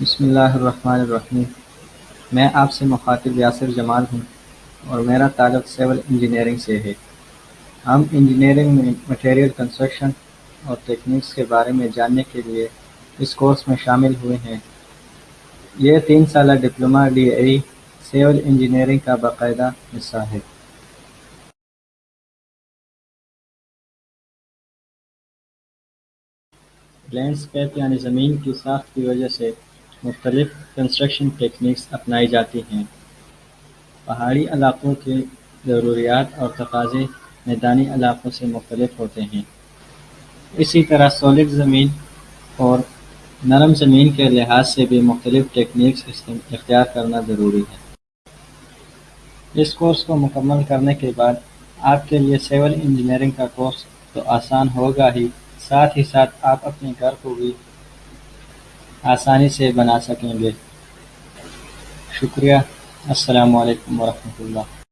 بسم اللہ الرحمن الرحیم۔ میں آپ سے مخاطب یاسر جمال ہوں اور میرا تعلق سول انجینئرنگ سے ہے۔ ہم انجینئرنگ میں مٹیریل کنسٹرکشن اور ٹیکنیکس کے بارے میں جاننے کے لیے اس کورس میں شامل ہوئے ہیں۔ یہ تین سالہ diploma D E civil engineering کا باقاعدہ حصہ ہے۔ لینڈسکیپ یعنی زمین کی ساخت کی وجہ سے مختلف کنسٹرکشن ٹیکنیکس اپنائی جاتی ہیں۔ پہاڑی علاقوں کے ضروریات اور تقاضے میدانی علاقوں سے مختلف ہوتے ہیں۔ اسی طرح سولڈ زمین اور نرم زمین کے لحاظ سے بھی مختلف ٹیکنیکس اختیار کرنا ضروری ہے۔ اس کورس کو مکمل کرنے کے بعد آپ کے لیے سیول انجینئرنگ کا کورس تو آسان ہوگا ہی۔ ساتھ ہی ساتھ آپ اپنے گھر کو بھی آسانی سے بنا سکیں گے۔ شکریہ۔ السلام علیکم ورحمۃ اللہ۔